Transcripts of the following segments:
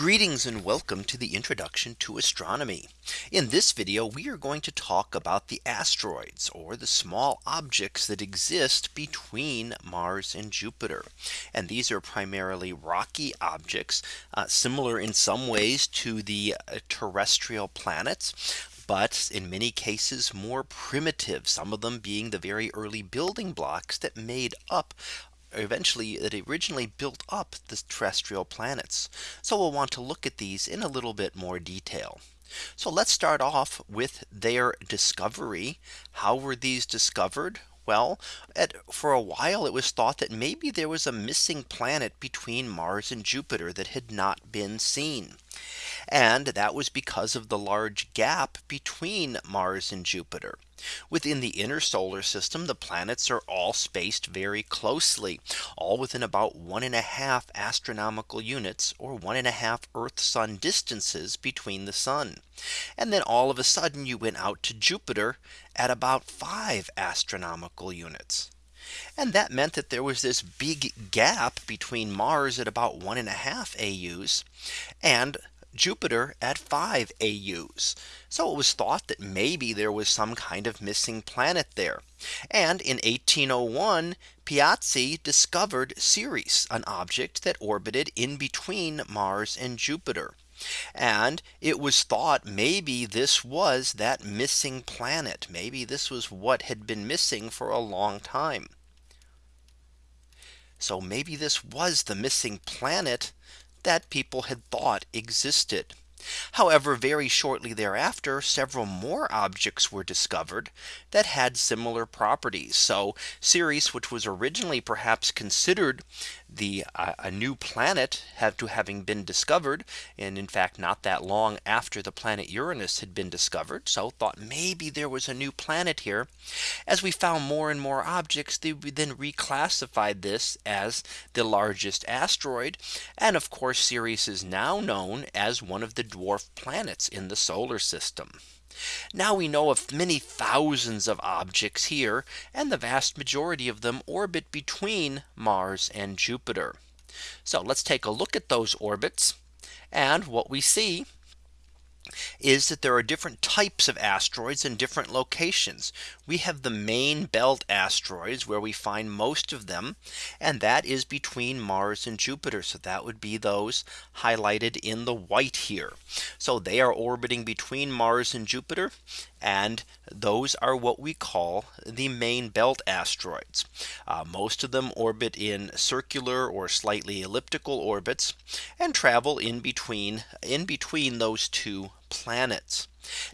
Greetings and welcome to the introduction to astronomy. In this video, we are going to talk about the asteroids or the small objects that exist between Mars and Jupiter. And these are primarily rocky objects, uh, similar in some ways to the uh, terrestrial planets but in many cases more primitive, some of them being the very early building blocks that made up eventually it originally built up the terrestrial planets. So we'll want to look at these in a little bit more detail. So let's start off with their discovery. How were these discovered? Well, at, for a while it was thought that maybe there was a missing planet between Mars and Jupiter that had not been seen. And that was because of the large gap between Mars and Jupiter. Within the inner solar system, the planets are all spaced very closely, all within about one and a half astronomical units or one and a half Earth sun distances between the sun. And then all of a sudden you went out to Jupiter at about five astronomical units. And that meant that there was this big gap between Mars at about one and a half AUs and Jupiter at 5 AUs. So it was thought that maybe there was some kind of missing planet there. And in 1801, Piazzi discovered Ceres, an object that orbited in between Mars and Jupiter. And it was thought maybe this was that missing planet. Maybe this was what had been missing for a long time. So maybe this was the missing planet that people had thought existed. However, very shortly thereafter, several more objects were discovered that had similar properties. So Ceres, which was originally perhaps considered the uh, a new planet have to having been discovered and in fact not that long after the planet Uranus had been discovered so thought maybe there was a new planet here as we found more and more objects they then reclassified this as the largest asteroid and of course Ceres is now known as one of the dwarf planets in the solar system. Now we know of many thousands of objects here and the vast majority of them orbit between Mars and Jupiter. So let's take a look at those orbits. And what we see is that there are different types of asteroids in different locations. We have the main belt asteroids where we find most of them. And that is between Mars and Jupiter. So that would be those highlighted in the white here. So they are orbiting between Mars and Jupiter. And those are what we call the main belt asteroids. Uh, most of them orbit in circular or slightly elliptical orbits and travel in between in between those two planets.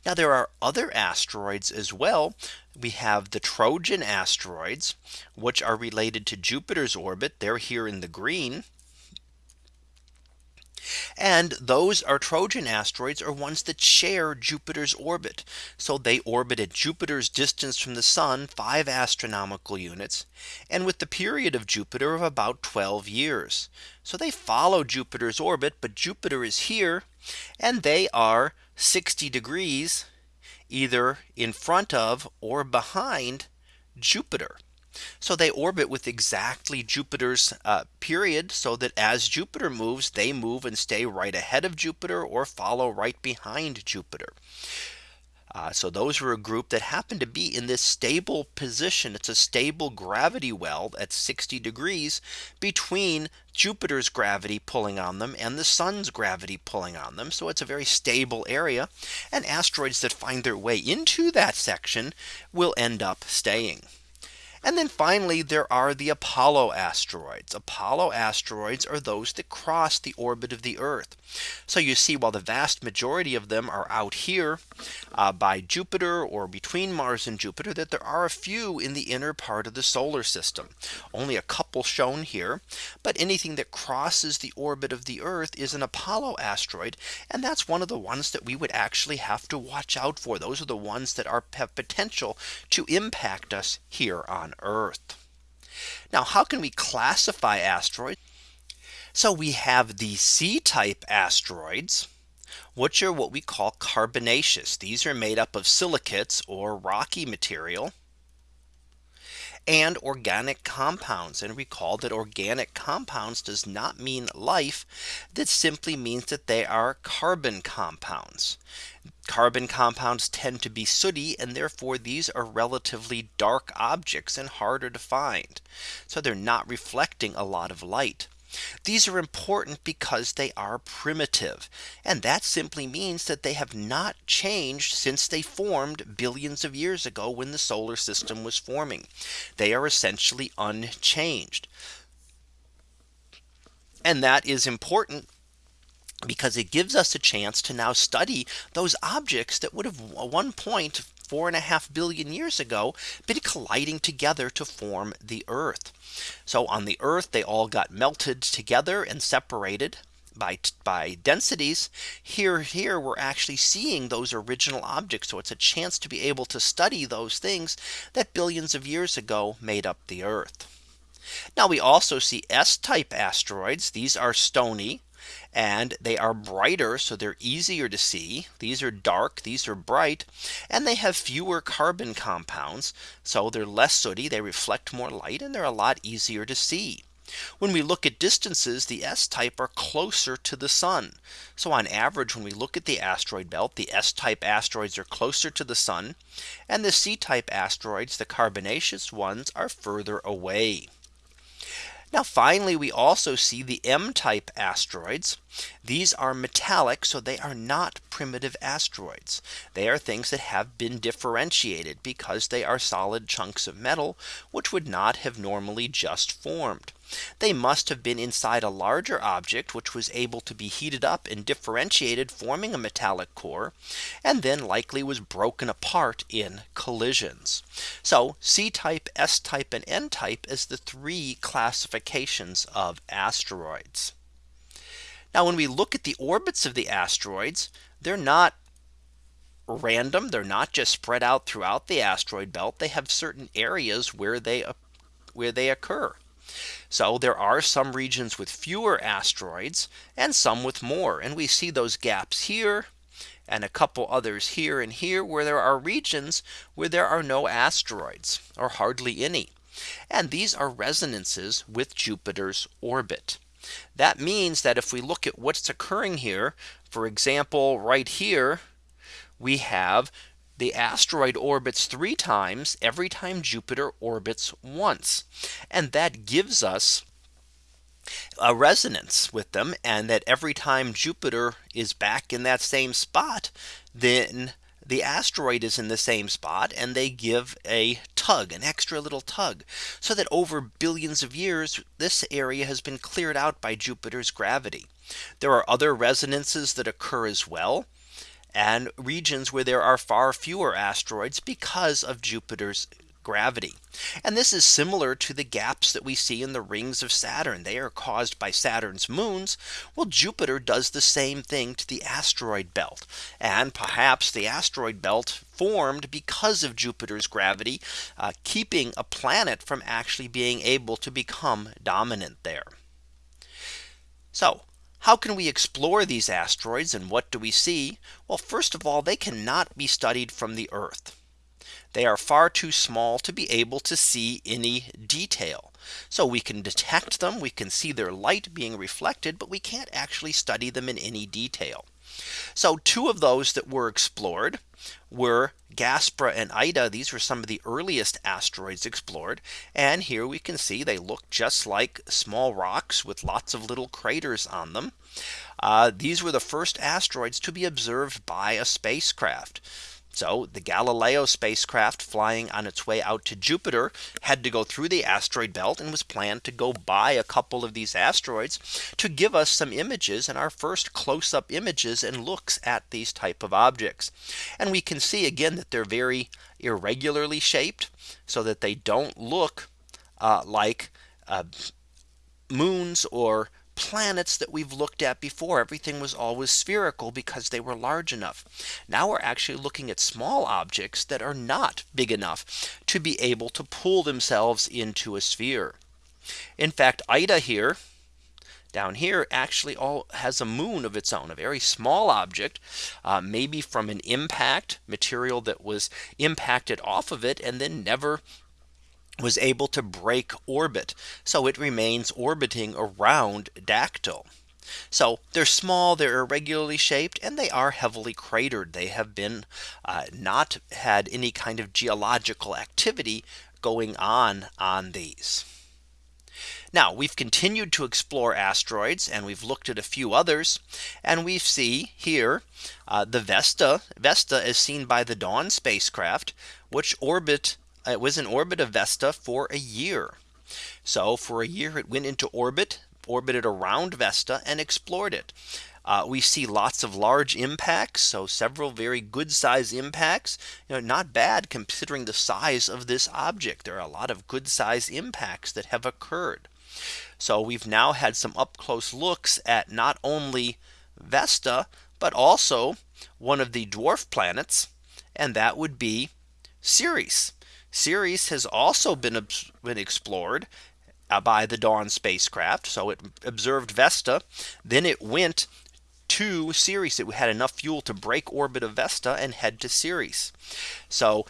Now there are other asteroids as well. We have the Trojan asteroids, which are related to Jupiter's orbit. They're here in the green. And those are Trojan asteroids are ones that share Jupiter's orbit. So they orbit at Jupiter's distance from the sun five astronomical units and with the period of Jupiter of about 12 years. So they follow Jupiter's orbit, but Jupiter is here and they are 60 degrees either in front of or behind Jupiter. So they orbit with exactly Jupiter's uh, period so that as Jupiter moves, they move and stay right ahead of Jupiter or follow right behind Jupiter. Uh, so those were a group that happened to be in this stable position. It's a stable gravity well at 60 degrees between Jupiter's gravity pulling on them and the sun's gravity pulling on them. So it's a very stable area and asteroids that find their way into that section will end up staying. And then finally, there are the Apollo asteroids. Apollo asteroids are those that cross the orbit of the Earth. So you see, while the vast majority of them are out here uh, by Jupiter or between Mars and Jupiter, that there are a few in the inner part of the solar system. Only a couple shown here. But anything that crosses the orbit of the Earth is an Apollo asteroid. And that's one of the ones that we would actually have to watch out for. Those are the ones that are have potential to impact us here on Earth. Now, how can we classify asteroids? So we have the C type asteroids, which are what we call carbonaceous. These are made up of silicates or rocky material. And organic compounds. And recall that organic compounds does not mean life. That simply means that they are carbon compounds. Carbon compounds tend to be sooty and therefore these are relatively dark objects and harder to find. So they're not reflecting a lot of light. These are important because they are primitive. And that simply means that they have not changed since they formed billions of years ago when the solar system was forming. They are essentially unchanged. And that is important because it gives us a chance to now study those objects that would have at one point four and a half billion years ago been colliding together to form the Earth. So on the Earth, they all got melted together and separated by by densities. Here here we're actually seeing those original objects. So it's a chance to be able to study those things that billions of years ago made up the earth. Now we also see S type asteroids. These are stony and they are brighter so they're easier to see these are dark these are bright and they have fewer carbon compounds so they're less sooty they reflect more light and they're a lot easier to see when we look at distances, the S type are closer to the sun. So on average, when we look at the asteroid belt, the S type asteroids are closer to the sun. And the C type asteroids, the carbonaceous ones are further away. Now finally, we also see the M type asteroids. These are metallic, so they are not primitive asteroids. They are things that have been differentiated because they are solid chunks of metal, which would not have normally just formed. They must have been inside a larger object which was able to be heated up and differentiated forming a metallic core and then likely was broken apart in collisions. So C type S type and M type as the three classifications of asteroids. Now when we look at the orbits of the asteroids, they're not random. They're not just spread out throughout the asteroid belt. They have certain areas where they where they occur. So there are some regions with fewer asteroids and some with more. And we see those gaps here and a couple others here and here where there are regions where there are no asteroids or hardly any. And these are resonances with Jupiter's orbit. That means that if we look at what's occurring here, for example, right here, we have the asteroid orbits three times every time Jupiter orbits once. And that gives us a resonance with them and that every time Jupiter is back in that same spot, then the asteroid is in the same spot and they give a tug an extra little tug so that over billions of years this area has been cleared out by Jupiter's gravity. There are other resonances that occur as well and regions where there are far fewer asteroids because of Jupiter's gravity. And this is similar to the gaps that we see in the rings of Saturn. They are caused by Saturn's moons. Well, Jupiter does the same thing to the asteroid belt. And perhaps the asteroid belt formed because of Jupiter's gravity, uh, keeping a planet from actually being able to become dominant there. So how can we explore these asteroids and what do we see? Well, first of all, they cannot be studied from the Earth. They are far too small to be able to see any detail. So we can detect them, we can see their light being reflected, but we can't actually study them in any detail. So two of those that were explored were Gaspra and Ida. These were some of the earliest asteroids explored. And here we can see they look just like small rocks with lots of little craters on them. Uh, these were the first asteroids to be observed by a spacecraft. So the Galileo spacecraft flying on its way out to Jupiter had to go through the asteroid belt and was planned to go by a couple of these asteroids to give us some images and our first close up images and looks at these type of objects. And we can see again that they're very irregularly shaped so that they don't look uh, like uh, moons or planets that we've looked at before everything was always spherical because they were large enough. Now we're actually looking at small objects that are not big enough to be able to pull themselves into a sphere. In fact, Ida here down here actually all has a moon of its own a very small object uh, maybe from an impact material that was impacted off of it and then never was able to break orbit. So it remains orbiting around Dactyl. So they're small, they're irregularly shaped, and they are heavily cratered. They have been uh, not had any kind of geological activity going on on these. Now we've continued to explore asteroids and we've looked at a few others and we see here uh, the Vesta Vesta is seen by the Dawn spacecraft which orbit it was in orbit of Vesta for a year. So for a year it went into orbit orbited around Vesta and explored it. Uh, we see lots of large impacts. So several very good size impacts, you know, not bad considering the size of this object. There are a lot of good size impacts that have occurred. So we've now had some up close looks at not only Vesta, but also one of the dwarf planets. And that would be Ceres. Ceres has also been, been explored uh, by the Dawn spacecraft. So it observed Vesta. Then it went to Ceres. It had enough fuel to break orbit of Vesta and head to Ceres. So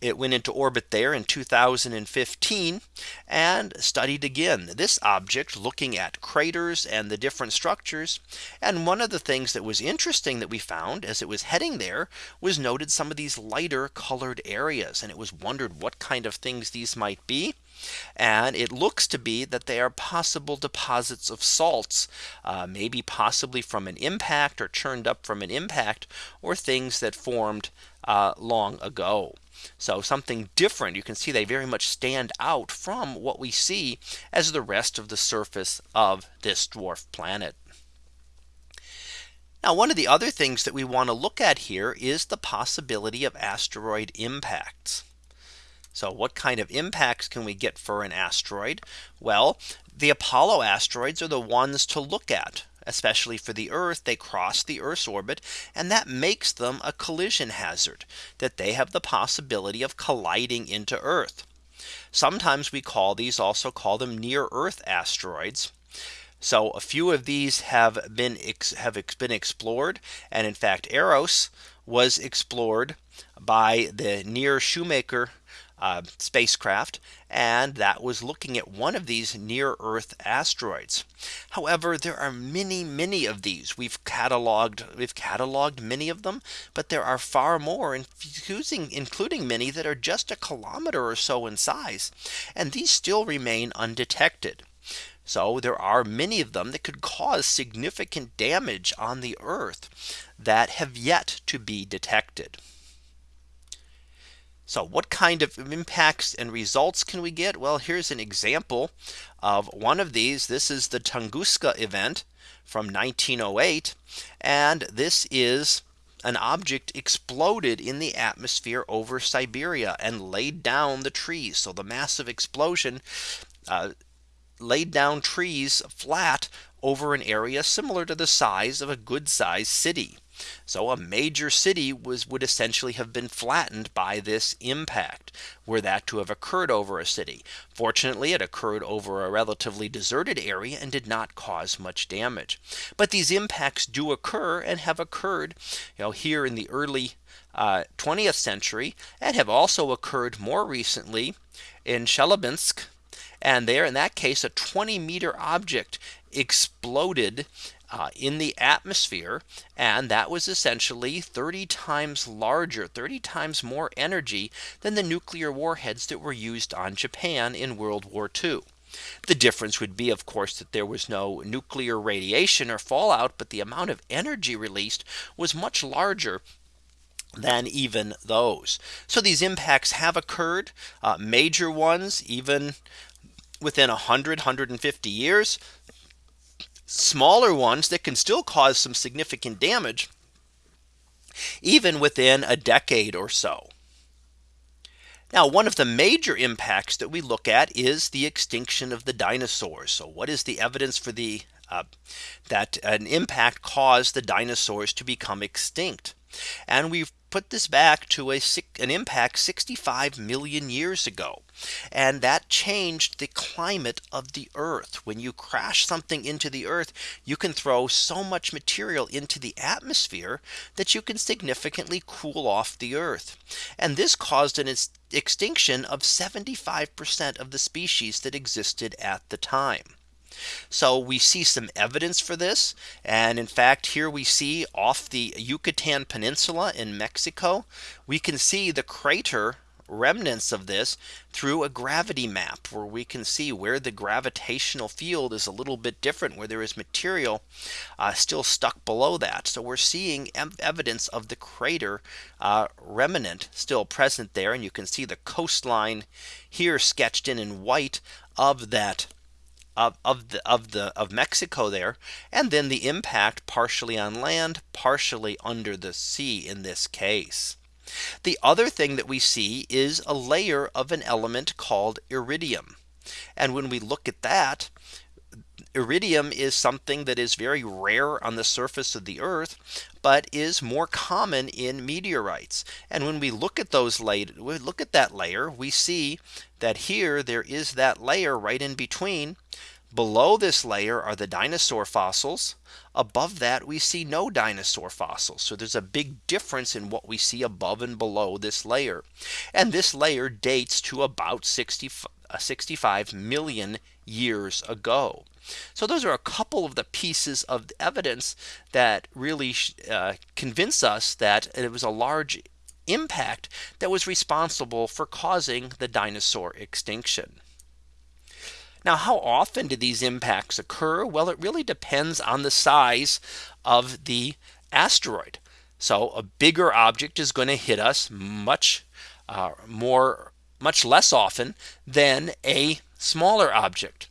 it went into orbit there in 2015 and studied again this object looking at craters and the different structures. And one of the things that was interesting that we found as it was heading there was noted some of these lighter colored areas and it was wondered what kind of things these might be. And it looks to be that they are possible deposits of salts, uh, maybe possibly from an impact or churned up from an impact or things that formed uh, long ago. So something different. You can see they very much stand out from what we see as the rest of the surface of this dwarf planet. Now one of the other things that we want to look at here is the possibility of asteroid impacts. So what kind of impacts can we get for an asteroid? Well, the Apollo asteroids are the ones to look at especially for the Earth, they cross the Earth's orbit, and that makes them a collision hazard that they have the possibility of colliding into Earth. Sometimes we call these also call them near Earth asteroids. So a few of these have been have been explored. And in fact, Eros was explored by the near Shoemaker uh, spacecraft and that was looking at one of these near Earth asteroids. However, there are many, many of these we've cataloged, we've cataloged many of them, but there are far more including, including many that are just a kilometer or so in size. And these still remain undetected. So there are many of them that could cause significant damage on the Earth that have yet to be detected. So what kind of impacts and results can we get? Well, here's an example of one of these. This is the Tunguska event from 1908. And this is an object exploded in the atmosphere over Siberia and laid down the trees. So the massive explosion uh, laid down trees flat over an area similar to the size of a good sized city. So a major city was would essentially have been flattened by this impact were that to have occurred over a city. Fortunately, it occurred over a relatively deserted area and did not cause much damage. But these impacts do occur and have occurred you know, here in the early uh, 20th century and have also occurred more recently in Chelyabinsk. And there in that case, a 20 meter object exploded uh, in the atmosphere. And that was essentially 30 times larger, 30 times more energy than the nuclear warheads that were used on Japan in World War II. The difference would be, of course, that there was no nuclear radiation or fallout, but the amount of energy released was much larger than even those. So these impacts have occurred, uh, major ones, even within 100, 150 years smaller ones that can still cause some significant damage even within a decade or so. Now one of the major impacts that we look at is the extinction of the dinosaurs. So what is the evidence for the uh, that an impact caused the dinosaurs to become extinct? And we've put this back to a an impact 65 million years ago. And that changed the climate of the earth. When you crash something into the earth, you can throw so much material into the atmosphere that you can significantly cool off the earth. And this caused an extinction of 75% of the species that existed at the time. So we see some evidence for this. And in fact, here we see off the Yucatan Peninsula in Mexico, we can see the crater remnants of this through a gravity map where we can see where the gravitational field is a little bit different where there is material uh, still stuck below that. So we're seeing evidence of the crater uh, remnant still present there. And you can see the coastline here sketched in in white of that of, of the of the of Mexico there and then the impact partially on land partially under the sea in this case. The other thing that we see is a layer of an element called iridium. And when we look at that, iridium is something that is very rare on the surface of the earth, but is more common in meteorites. And when we look at those we look at that layer, we see that here there is that layer right in between Below this layer are the dinosaur fossils. Above that we see no dinosaur fossils. So there's a big difference in what we see above and below this layer. And this layer dates to about 60, uh, 65 million years ago. So those are a couple of the pieces of evidence that really uh, convince us that it was a large impact that was responsible for causing the dinosaur extinction. Now, how often do these impacts occur? Well, it really depends on the size of the asteroid. So a bigger object is going to hit us much uh, more, much less often than a smaller object.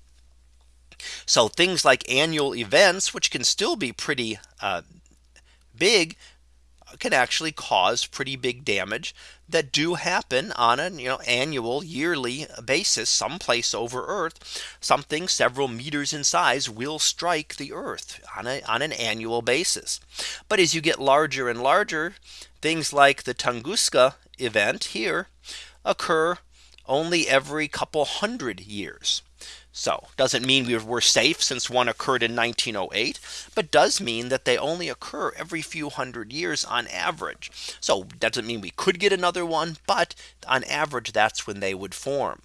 So things like annual events, which can still be pretty uh, big, can actually cause pretty big damage that do happen on an you know annual yearly basis someplace over earth. Something several meters in size will strike the earth on a on an annual basis. But as you get larger and larger things like the tunguska event here occur only every couple hundred years so doesn't mean we were safe since one occurred in 1908, but does mean that they only occur every few hundred years on average. So doesn't mean we could get another one, but on average, that's when they would form.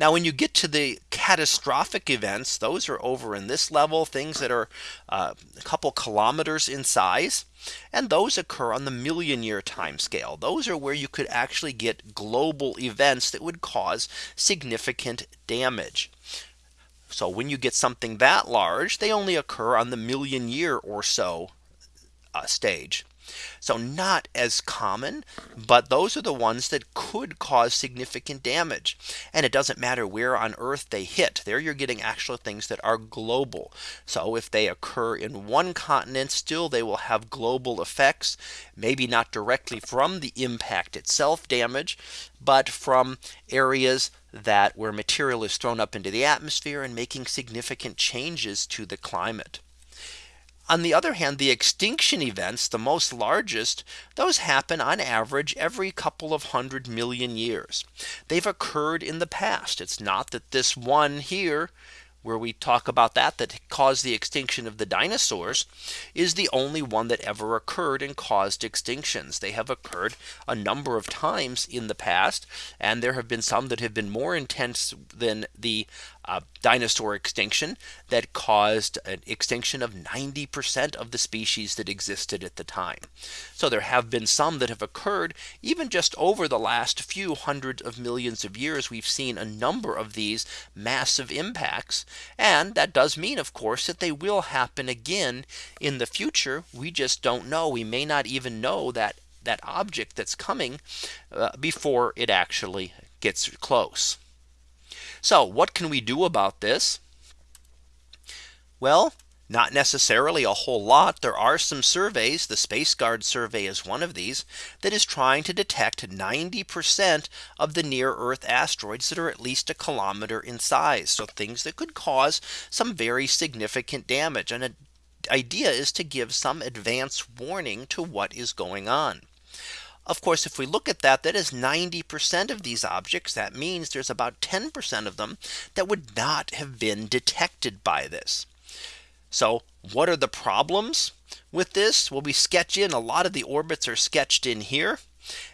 Now when you get to the catastrophic events, those are over in this level, things that are uh, a couple kilometers in size. And those occur on the million year time scale. Those are where you could actually get global events that would cause significant damage. So when you get something that large, they only occur on the million year or so uh, stage. So not as common, but those are the ones that could cause significant damage. And it doesn't matter where on Earth they hit there you're getting actual things that are global. So if they occur in one continent still they will have global effects, maybe not directly from the impact itself damage, but from areas that where material is thrown up into the atmosphere and making significant changes to the climate. On the other hand, the extinction events, the most largest, those happen on average every couple of hundred million years. They've occurred in the past. It's not that this one here where we talk about that that caused the extinction of the dinosaurs is the only one that ever occurred and caused extinctions. They have occurred a number of times in the past and there have been some that have been more intense than the uh, dinosaur extinction that caused an extinction of 90% of the species that existed at the time. So there have been some that have occurred even just over the last few hundreds of millions of years. We've seen a number of these massive impacts. And that does mean, of course, that they will happen again in the future. We just don't know. We may not even know that that object that's coming uh, before it actually gets close. So what can we do about this? Well, not necessarily a whole lot. There are some surveys. The Spaceguard survey is one of these that is trying to detect 90% of the near Earth asteroids that are at least a kilometer in size. So things that could cause some very significant damage. And it idea is to give some advance warning to what is going on. Of course, if we look at that, that is 90% of these objects. That means there's about 10% of them that would not have been detected by this. So what are the problems with this? Well, we sketch in a lot of the orbits are sketched in here.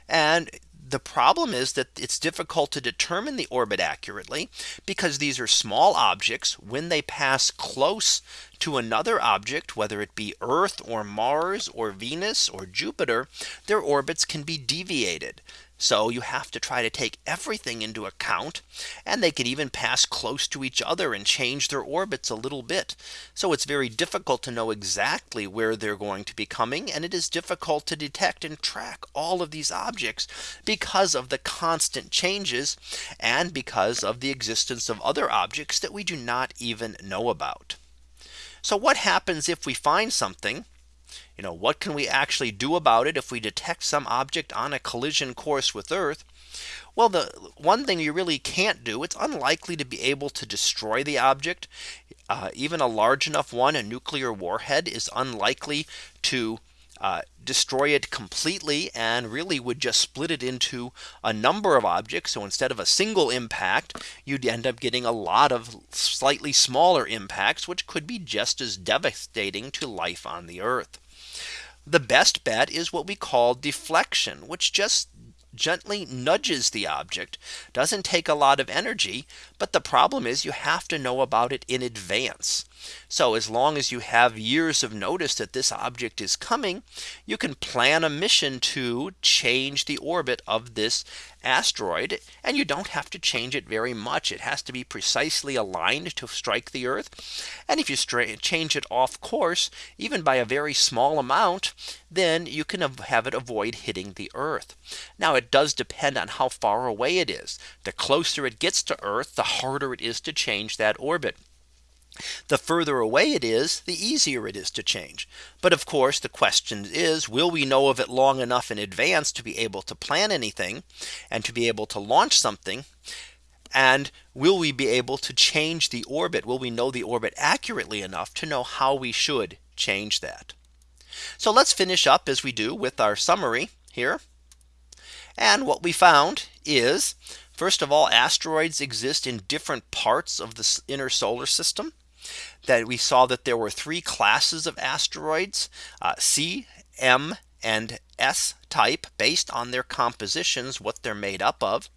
And the problem is that it's difficult to determine the orbit accurately because these are small objects when they pass close to another object, whether it be Earth or Mars or Venus or Jupiter, their orbits can be deviated. So you have to try to take everything into account and they can even pass close to each other and change their orbits a little bit. So it's very difficult to know exactly where they're going to be coming and it is difficult to detect and track all of these objects because of the constant changes and because of the existence of other objects that we do not even know about. So what happens if we find something you know, what can we actually do about it if we detect some object on a collision course with Earth? Well, the one thing you really can't do, it's unlikely to be able to destroy the object. Uh, even a large enough one, a nuclear warhead is unlikely to uh, destroy it completely and really would just split it into a number of objects. So instead of a single impact, you'd end up getting a lot of slightly smaller impacts, which could be just as devastating to life on the Earth. The best bet is what we call deflection, which just gently nudges the object doesn't take a lot of energy. But the problem is you have to know about it in advance. So as long as you have years of notice that this object is coming, you can plan a mission to change the orbit of this asteroid. And you don't have to change it very much. It has to be precisely aligned to strike the Earth. And if you change it off course, even by a very small amount, then you can have it avoid hitting the Earth. Now it does depend on how far away it is. The closer it gets to Earth, the harder it is to change that orbit. The further away it is, the easier it is to change. But of course, the question is, will we know of it long enough in advance to be able to plan anything and to be able to launch something? And will we be able to change the orbit? Will we know the orbit accurately enough to know how we should change that? So let's finish up as we do with our summary here. And what we found is First of all, asteroids exist in different parts of the inner solar system that we saw that there were three classes of asteroids uh, C, M and S type based on their compositions, what they're made up of.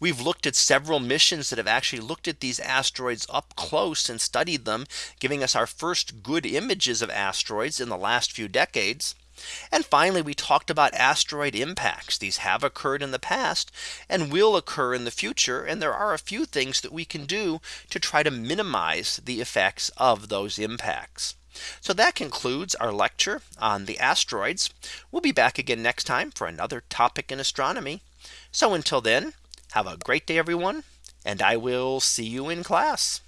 We've looked at several missions that have actually looked at these asteroids up close and studied them, giving us our first good images of asteroids in the last few decades. And finally, we talked about asteroid impacts. These have occurred in the past and will occur in the future. And there are a few things that we can do to try to minimize the effects of those impacts. So that concludes our lecture on the asteroids. We'll be back again next time for another topic in astronomy. So until then, have a great day, everyone, and I will see you in class.